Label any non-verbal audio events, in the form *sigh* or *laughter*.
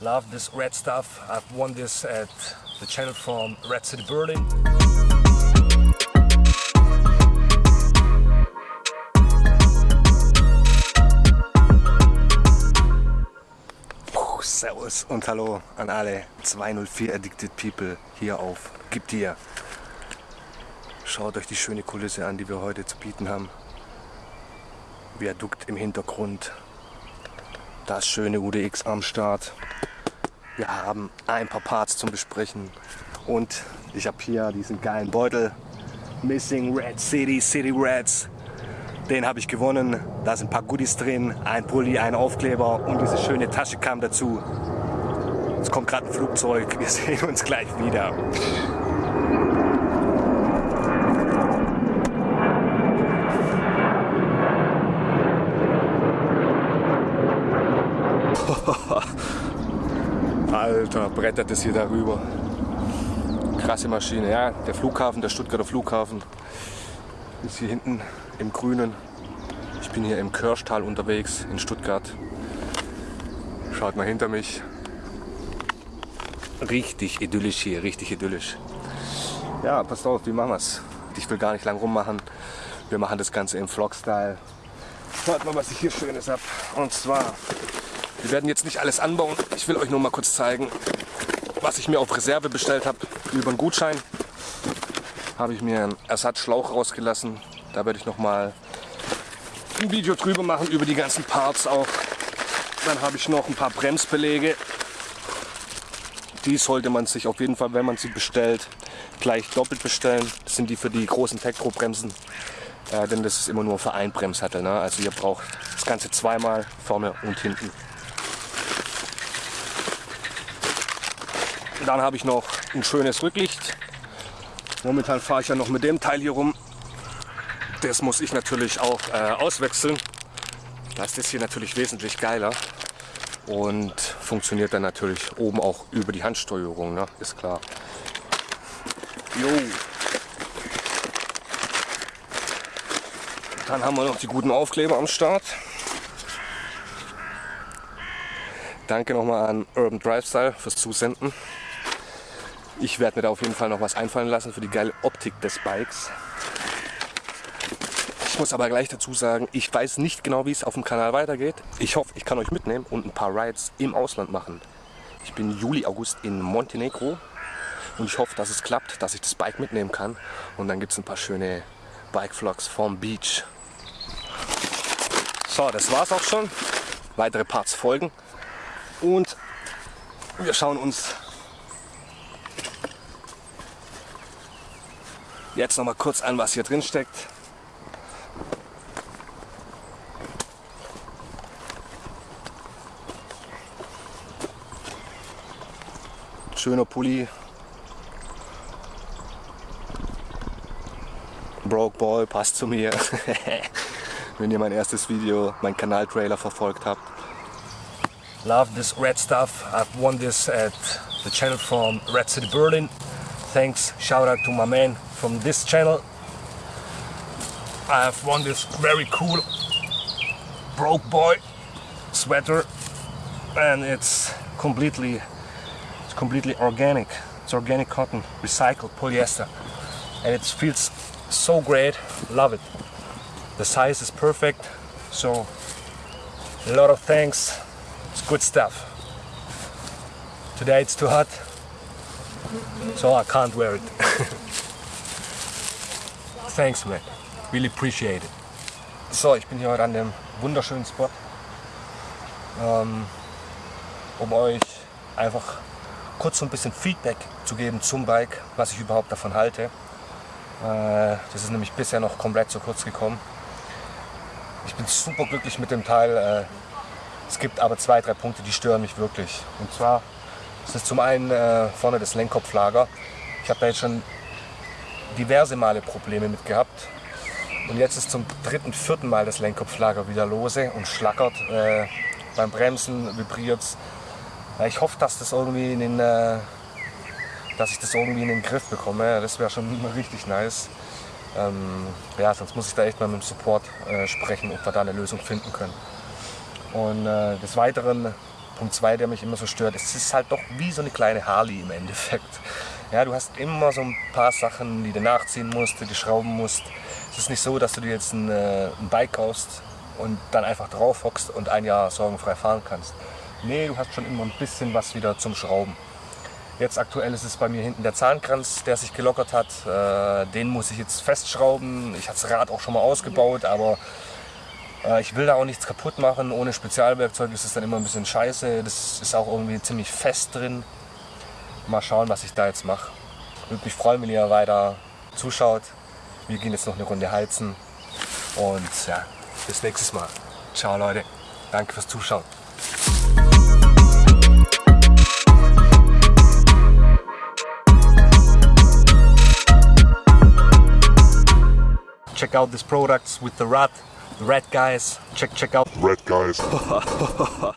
Love this red stuff. I've won this at the channel from Red City Berlin. Puh, servus und hallo an alle 204 Addicted People hier auf Gib dir. Schaut euch die schöne Kulisse an, die wir heute zu bieten haben. Viadukt im Hintergrund. Das schöne UDX am Start. Wir haben ein paar Parts zum Besprechen. Und ich habe hier diesen geilen Beutel. Missing Red City, City Reds. Den habe ich gewonnen. Da sind ein paar Goodies drin, ein Pulli, ein Aufkleber und diese schöne Tasche kam dazu. Es kommt gerade ein Flugzeug. Wir *laughs* sehen uns gleich wieder. Alter, brettert es hier darüber. Krasse Maschine. Ja, der Flughafen, der Stuttgarter Flughafen ist hier hinten im Grünen. Ich bin hier im Kirschtal unterwegs in Stuttgart. Schaut mal hinter mich. Richtig idyllisch hier, richtig idyllisch. Ja, passt auf, wie machen wir es? Ich will gar nicht lang rummachen. Wir machen das Ganze im Vlog-Style. Schaut mal, was ich hier Schönes habe. Und zwar, wir werden jetzt nicht alles anbauen. Ich will euch nur mal kurz zeigen, was ich mir auf Reserve bestellt habe. Über einen Gutschein habe ich mir einen Ersatzschlauch rausgelassen. Da werde ich noch mal ein Video drüber machen, über die ganzen Parts auch. Dann habe ich noch ein paar Bremsbeläge. Die sollte man sich auf jeden Fall, wenn man sie bestellt, gleich doppelt bestellen. Das sind die für die großen Tektro-Bremsen. Äh, denn das ist immer nur für ein Bremssattel. Ne? Also ihr braucht das Ganze zweimal, vorne und hinten. Dann habe ich noch ein schönes Rücklicht. Momentan fahre ich ja noch mit dem Teil hier rum. Das muss ich natürlich auch äh, auswechseln. Da ist das hier natürlich wesentlich geiler und funktioniert dann natürlich oben auch über die Handsteuerung, ne? ist klar. Jo. Dann haben wir noch die guten Aufkleber am Start. Danke nochmal an Urban Drive Style fürs Zusenden. Ich werde mir da auf jeden Fall noch was einfallen lassen für die geile Optik des Bikes. Ich muss aber gleich dazu sagen, ich weiß nicht genau, wie es auf dem Kanal weitergeht. Ich hoffe, ich kann euch mitnehmen und ein paar Rides im Ausland machen. Ich bin Juli, August in Montenegro und ich hoffe, dass es klappt, dass ich das Bike mitnehmen kann. Und dann gibt es ein paar schöne Bike-Vlogs vom Beach. So, das war's auch schon. Weitere Parts folgen. Und wir schauen uns jetzt noch mal kurz an, was hier drin steckt. Schöner Pulli. Broke Boy, passt zu mir. *laughs* Wenn ihr mein erstes Video, mein Kanal-Trailer verfolgt habt. Love this red stuff. I've won this at the channel from Red City Berlin. Thanks, shout out to my man from this channel. I have won this very cool broke boy sweater and it's completely it's completely organic. It's organic cotton recycled polyester and it feels so great. Love it. The size is perfect so a lot of thanks. It's good stuff. Today it's too hot so I can't wear it *laughs* thanks man really appreciate it so ich bin hier heute an dem wunderschönen Spot ähm, um euch einfach kurz so ein bisschen Feedback zu geben zum Bike, was ich überhaupt davon halte. Äh, das ist nämlich bisher noch komplett zu kurz gekommen. Ich bin super glücklich mit dem Teil. Äh, es gibt aber zwei, drei Punkte, die stören mich wirklich. Und zwar ist es zum einen äh, vorne das Lenkkopflager. Ich habe da jetzt schon diverse Male Probleme mit gehabt. Und jetzt ist zum dritten, vierten Mal das Lenkkopflager wieder lose und schlackert. Äh, beim Bremsen vibriert es. Ich hoffe, dass, das irgendwie in den, äh, dass ich das irgendwie in den Griff bekomme. Das wäre schon *laughs* richtig nice. Ähm, ja, sonst muss ich da echt mal mit dem Support äh, sprechen, ob wir da eine Lösung finden können. Und äh, des Weiteren Punkt 2, der mich immer so stört, es ist halt doch wie so eine kleine Harley im Endeffekt. Ja, du hast immer so ein paar Sachen, die du nachziehen musst, die du schrauben musst. Es ist nicht so, dass du dir jetzt ein, äh, ein Bike kaufst und dann einfach drauf hockst und ein Jahr sorgenfrei fahren kannst. Nee, du hast schon immer ein bisschen was wieder zum Schrauben. Jetzt aktuell ist es bei mir hinten der Zahnkranz, der sich gelockert hat. Äh, den muss ich jetzt festschrauben. Ich habe das Rad auch schon mal ausgebaut, aber ich will da auch nichts kaputt machen. Ohne Spezialwerkzeug ist es dann immer ein bisschen scheiße. Das ist auch irgendwie ziemlich fest drin. Mal schauen, was ich da jetzt mache. Würde mich freuen, wenn ihr weiter zuschaut. Wir gehen jetzt noch eine Runde heizen. Und ja, bis nächstes Mal. Ciao Leute. Danke fürs Zuschauen. check out these products with the rat red guys check check out. Red guys *laughs*